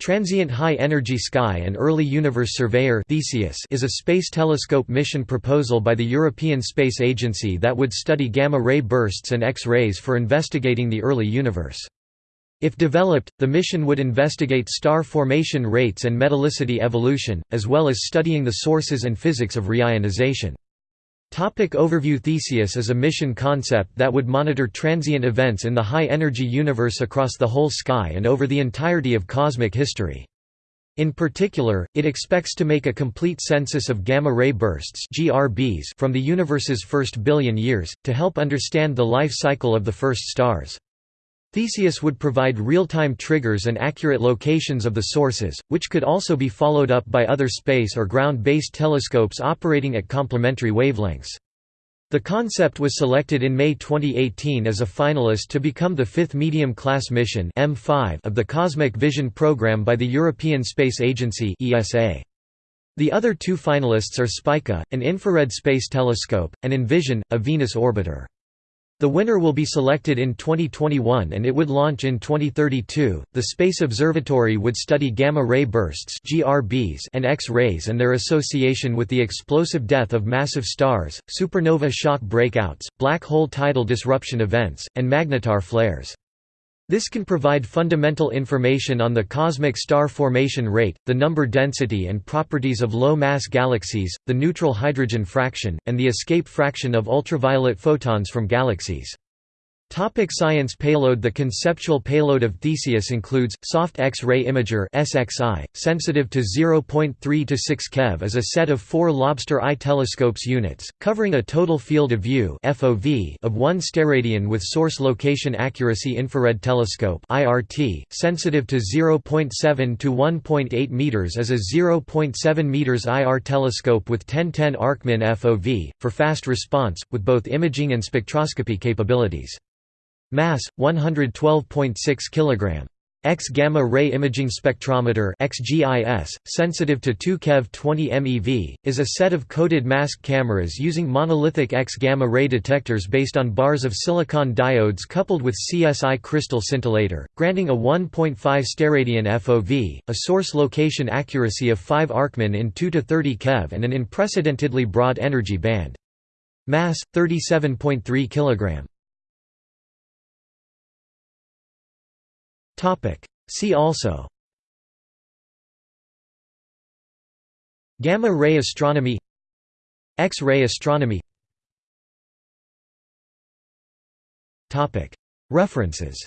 Transient High Energy Sky and Early Universe Surveyor Theseus is a space telescope mission proposal by the European Space Agency that would study gamma-ray bursts and X-rays for investigating the early universe. If developed, the mission would investigate star formation rates and metallicity evolution, as well as studying the sources and physics of reionization. Topic overview Theseus is a mission concept that would monitor transient events in the high-energy universe across the whole sky and over the entirety of cosmic history. In particular, it expects to make a complete census of gamma-ray bursts from the universe's first billion years, to help understand the life cycle of the first stars. Theseus would provide real-time triggers and accurate locations of the sources, which could also be followed up by other space or ground-based telescopes operating at complementary wavelengths. The concept was selected in May 2018 as a finalist to become the fifth medium-class mission M5 of the Cosmic Vision program by the European Space Agency. The other two finalists are Spica, an infrared space telescope, and Envision, a Venus orbiter. The winner will be selected in 2021 and it would launch in 2032. The Space Observatory would study gamma ray bursts (GRBs) and X-rays and their association with the explosive death of massive stars, supernova shock breakouts, black hole tidal disruption events, and magnetar flares. This can provide fundamental information on the cosmic star formation rate, the number density and properties of low-mass galaxies, the neutral hydrogen fraction, and the escape fraction of ultraviolet photons from galaxies. Topic science Payload The conceptual payload of Theseus includes, soft X-ray imager SXI, sensitive to 0.3 to 6 keV is a set of four lobster eye telescopes units, covering a total field of view FOV of 1 steradian with source location accuracy infrared telescope IRT, sensitive to 0.7 to 1.8 meters as a 0.7 meters IR telescope with 1010 arcmin FOV, for fast response, with both imaging and spectroscopy capabilities. Mass 112.6 kg. X gamma ray imaging spectrometer XGIS, sensitive to 2 keV 20 MeV, is a set of coded mask cameras using monolithic X gamma ray detectors based on bars of silicon diodes coupled with CSI crystal scintillator, granting a 1.5 steradian FOV, a source location accuracy of 5 arcmin in 2 to 30 keV and an unprecedentedly broad energy band. Mass 37.3 kg. Topic. See also Gamma-ray astronomy X-ray astronomy Topic. References